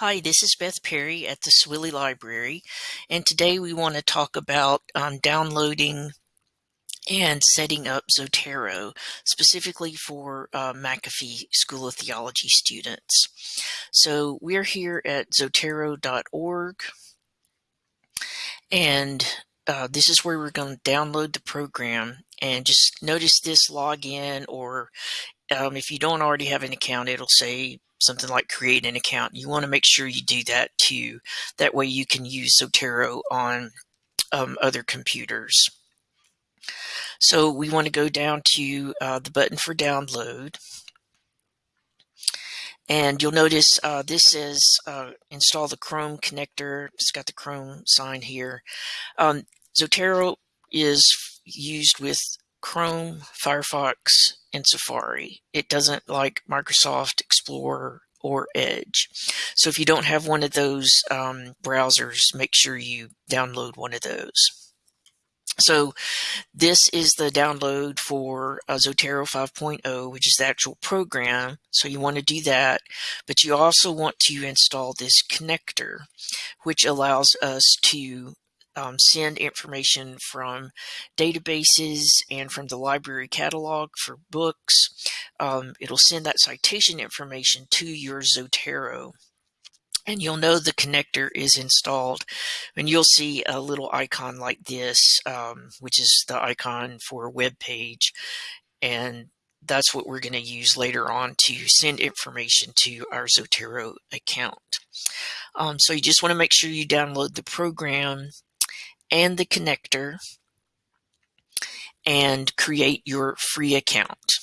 Hi, this is Beth Perry at the Swilley Library, and today we want to talk about um, downloading and setting up Zotero, specifically for uh, McAfee School of Theology students. So we're here at zotero.org, and uh, this is where we're going to download the program. And just notice this login, or um, if you don't already have an account, it'll say something like create an account. You want to make sure you do that too. That way you can use Zotero on um, other computers. So we want to go down to uh, the button for download. And you'll notice uh, this says uh, install the Chrome connector. It's got the Chrome sign here. Um, Zotero is used with Chrome, Firefox, and Safari. It doesn't like Microsoft Explorer or Edge. So if you don't have one of those um, browsers, make sure you download one of those. So this is the download for uh, Zotero 5.0, which is the actual program. So you want to do that, but you also want to install this connector, which allows us to um, send information from databases and from the library catalog for books. Um, it'll send that citation information to your Zotero and you'll know the connector is installed and you'll see a little icon like this um, which is the icon for a web page and that's what we're going to use later on to send information to our Zotero account. Um, so you just want to make sure you download the program and the connector and create your free account.